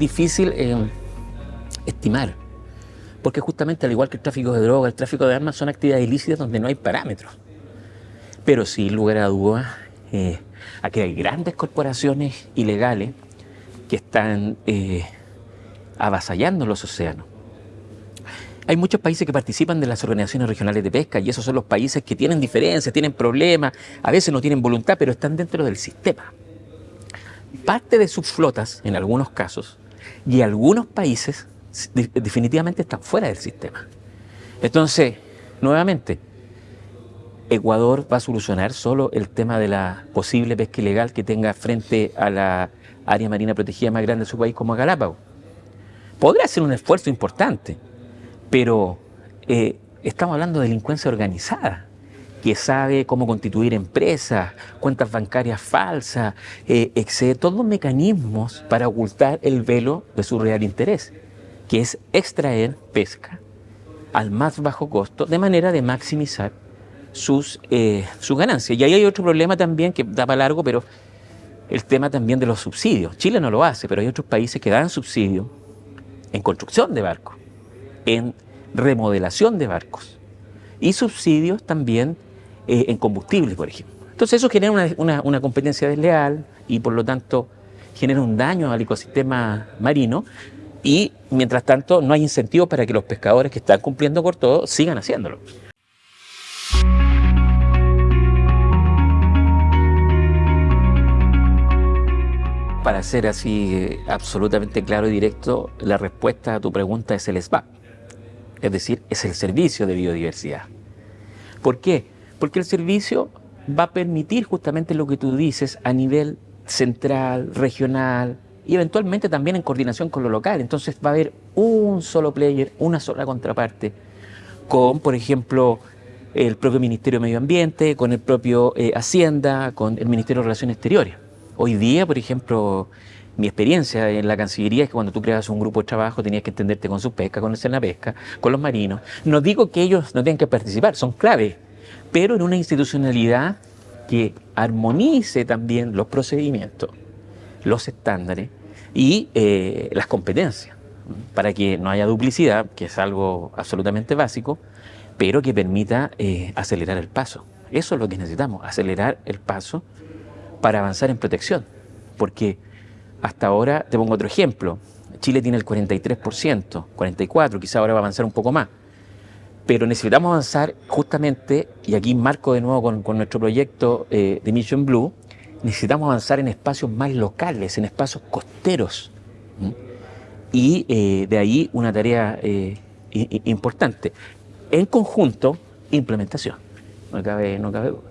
difícil eh, estimar, porque justamente al igual que el tráfico de drogas, el tráfico de armas son actividades ilícitas donde no hay parámetros. Pero sin lugar a dudas, eh, aquí hay grandes corporaciones ilegales que están eh, avasallando los océanos. Hay muchos países que participan de las organizaciones regionales de pesca y esos son los países que tienen diferencias, tienen problemas, a veces no tienen voluntad, pero están dentro del sistema. Parte de sus flotas, en algunos casos, y algunos países definitivamente están fuera del sistema. Entonces, nuevamente, Ecuador va a solucionar solo el tema de la posible pesca ilegal que tenga frente a la área marina protegida más grande de su país como Galápagos. Podría ser un esfuerzo importante, pero eh, estamos hablando de delincuencia organizada, que sabe cómo constituir empresas, cuentas bancarias falsas, eh, etc. Todos mecanismos para ocultar el velo de su real interés, que es extraer pesca al más bajo costo, de manera de maximizar sus, eh, sus ganancias. Y ahí hay otro problema también que da para largo, pero el tema también de los subsidios. Chile no lo hace, pero hay otros países que dan subsidios en construcción de barcos en remodelación de barcos y subsidios también eh, en combustible, por ejemplo. Entonces eso genera una, competencia desleal y por lo tanto genera un daño al ecosistema marino y mientras tanto no hay incentivos para que los pescadores que están cumpliendo por todo sigan haciéndolo. Para ser así eh, absolutamente claro y directo, la respuesta a tu pregunta es el SBAP es decir, es el servicio de biodiversidad. ¿Por qué? Porque el servicio va a permitir justamente lo que tú dices a nivel central, regional y eventualmente también en coordinación con lo local. Entonces va a haber un solo player, una sola contraparte, con, por ejemplo, el propio Ministerio de Medio Ambiente, con el propio eh, Hacienda, con el Ministerio de Relaciones Exteriores. Hoy día, por ejemplo, mi experiencia en la Cancillería es que cuando tú creas un grupo de trabajo tenías que entenderte con su pesca, con la pesca, con los marinos. No digo que ellos no tengan que participar, son clave, pero en una institucionalidad que armonice también los procedimientos, los estándares y eh, las competencias, para que no haya duplicidad, que es algo absolutamente básico, pero que permita eh, acelerar el paso. Eso es lo que necesitamos, acelerar el paso para avanzar en protección, porque hasta ahora, te pongo otro ejemplo, Chile tiene el 43%, 44%, quizá ahora va a avanzar un poco más. Pero necesitamos avanzar justamente, y aquí marco de nuevo con, nuestro proyecto eh, de Mission Blue, necesitamos avanzar en espacios más locales, en espacios costeros. Y eh, de ahí una tarea eh, importante. En conjunto, implementación. No cabe, no cabe duda.